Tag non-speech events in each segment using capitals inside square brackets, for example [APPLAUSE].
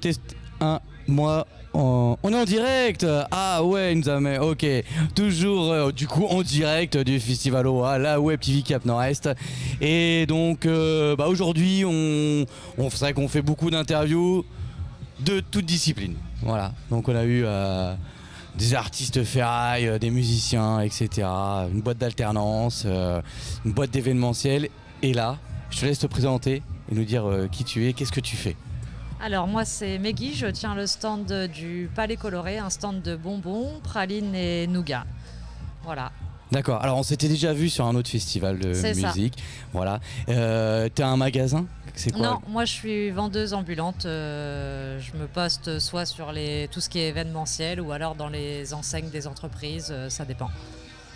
test 1, moi, on on est en direct Ah ouais, nous a mis, ok. Toujours, euh, du coup, en direct du Festival OA, la Web TV Cap Nord-Est. Et donc, euh, bah, aujourd'hui, on, on, qu'on fait beaucoup d'interviews de toutes disciplines. Voilà, donc on a eu... euh, des artistes ferraille, euh, des musiciens, etc. Une boîte d'alternance, une boîte d'événementiel. Et là, je te laisse te présenter et nous dire qui tu es, qu'est-ce que tu fais. Alors moi c'est Meggy, je tiens le stand du Palais Coloré, un stand de bonbons, pralines et nougat. Voilà. D'accord, alors on s'était déjà vu sur un autre festival de C'est ça. musique. Voilà. Euh, T'as un magasin? Quoi? Non, moi je suis vendeuse ambulante. euh, je me poste soit sur les, tout ce qui est événementiel ou alors dans les enseignes des entreprises, euh, ça dépend.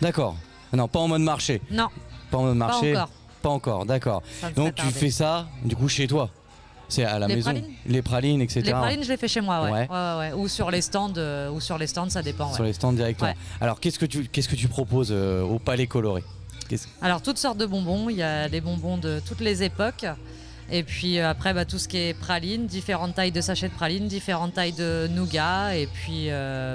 D'accord. Non, pas en mode marché. Non, Pas en mode marché. encore. Pas encore, d'accord. Donc tu tarder. fais ça, du coup, chez toi? C'est à la Les maison pralines Les pralines, etc. Les pralines, je les fais chez moi, ouais. Ouais. Ouais, ouais, ouais. Ou sur les stands, euh, ou sur les stands, ça dépend. Sur les stands directement. Alors qu'est-ce que tu, qu'est-ce que tu proposes euh, au Palais Coloré? Alors toutes sortes de bonbons, il y a des bonbons de toutes les époques. Et puis euh, après bah, tout ce qui est praline, différentes tailles de sachets de praline, différentes tailles de nougat. Et puis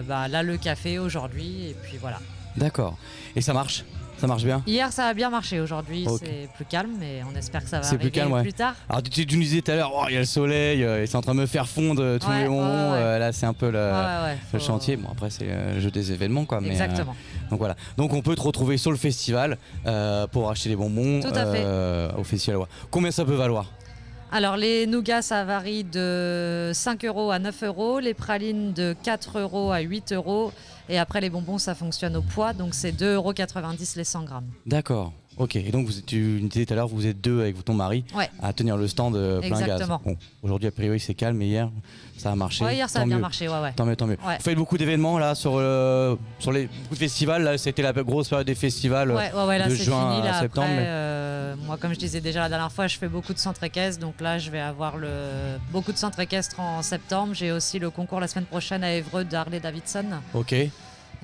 bah, là le café aujourd'hui. Et puis voilà. D'accord. Et ça marche? Ça marche bien Hier ça a bien marché, aujourd'hui c'est plus calme mais on espère que ça va C'est plus arriver calme, ouais. plus tard. Alors tu, tu nous disais tout à l'heure, oh, il y a le soleil, euh, c'est en train de me faire fondre euh, tous Ouais, les ouais, euh, là, c'est un peu le, chantier. Bon, après, c'est euh, le jeu des événements, quoi. Mais, euh, Exactement. donc voilà. Donc on peut te retrouver sur le festival pour acheter des bonbons Tout à fait. au festival. Combien ça peut valoir? Alors les nougats ça varie de 5 euros à 9 euros, les pralines de 4 euros à 8 euros. Et après les bonbons ça fonctionne au poids, donc c'est 2,90 euros les 100 grammes. D'accord. Ok. Et donc vous, tu disais tout à l'heure, vous êtes deux avec ton mari Ouais. à tenir le stand euh, plein gaz. Exactement. Bon, aujourd'hui a priori c'est calme, mais hier ça a marché. Ouais, hier ça a bien mieux. marché, ouais ouais. Tant mieux, tant mieux. Vous faites beaucoup d'événements là sur, euh, sur les beaucoup de festivals. Là, c'était la grosse période des festivals. Ouais, ouais, ouais, là de juin fini. à Là, septembre, après, mais- euh, moi, comme je disais déjà la dernière fois, je fais beaucoup de centres équestres. Donc là, je vais avoir le... beaucoup de centres équestres en septembre. J'ai aussi le concours la semaine prochaine à Évreux de Harley Davidson. Ok.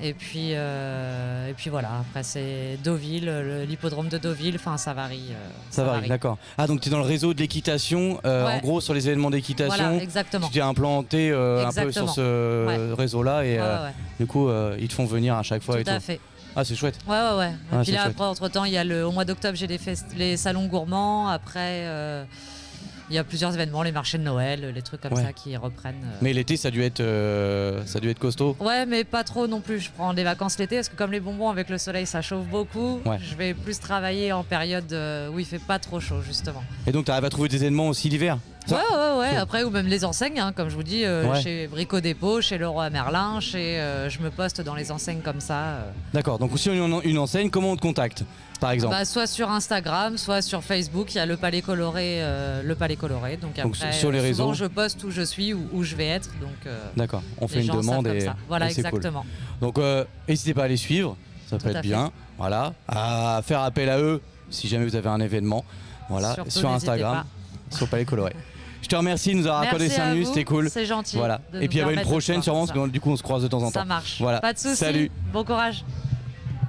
Et puis, euh, et puis voilà, après c'est Deauville, le- l'hippodrome de Deauville. Enfin, ça varie. euh, Ça, varie, d'accord. Ah, donc tu es dans le réseau de l'équitation, euh, Ouais. en gros sur les événements d'équitation. Voilà, exactement. Tu t'es implanté un peu sur ce réseau-là et Ouais, du coup ils te font venir à chaque fois et Tout à tout. fait. Ah, c'est chouette. Ouais, ouais, ouais. Et Ah, puis c'est là, chouette. après, entre-temps, il y a le, au mois d'octobre, j'ai les, les salons gourmands. Après, il y a plusieurs événements, les marchés de Noël, les trucs comme Ouais. ça qui reprennent. euh. Mais l'été, ça a dû être, euh, ça a dû être costaud. Ouais, mais pas trop non plus. Je prends des vacances l'été parce que comme les bonbons avec le soleil, ça chauffe beaucoup. Ouais. Je vais plus travailler en période euh, où il fait pas trop chaud, justement. Et donc tu arrives à trouver des événements aussi l'hiver? Ouais, ouais, ouais. Après, ou même les enseignes, hein, comme je vous dis, euh, Ouais. chez Brico Dépôt, chez Leroy Merlin, chez, euh, je me poste dans les enseignes comme ça. euh. D'accord. Donc si on a une enseigne, comment on te contacte, par exemple? Bah, soit sur Instagram, soit sur Facebook, il y a le Palais Coloré, euh, le Palais Coloré. Donc Donc, après, sur les euh, souvent, réseaux. je poste où je suis, où, où je vais être. Donc euh, D'accord. On fait les une gens savent demande comme et, ça. Voilà, et c'est cool. exactement. Donc euh, n'hésitez pas à les suivre, ça peut être fait. bien. Voilà. À faire appel à eux si jamais vous avez un événement. Voilà. Surtout, sur n'hésitez Instagram, sur Palais Coloré. [LAUGHS] Je te remercie de nous avoir accordé Merci 5 à minutes, c'était cool. C'est gentil. Voilà. Et puis il y avait une prochaine sûrement, parce que du coup on se croise de temps en temps. Ça marche. Voilà. Pas de soucis. Salut. Bon courage.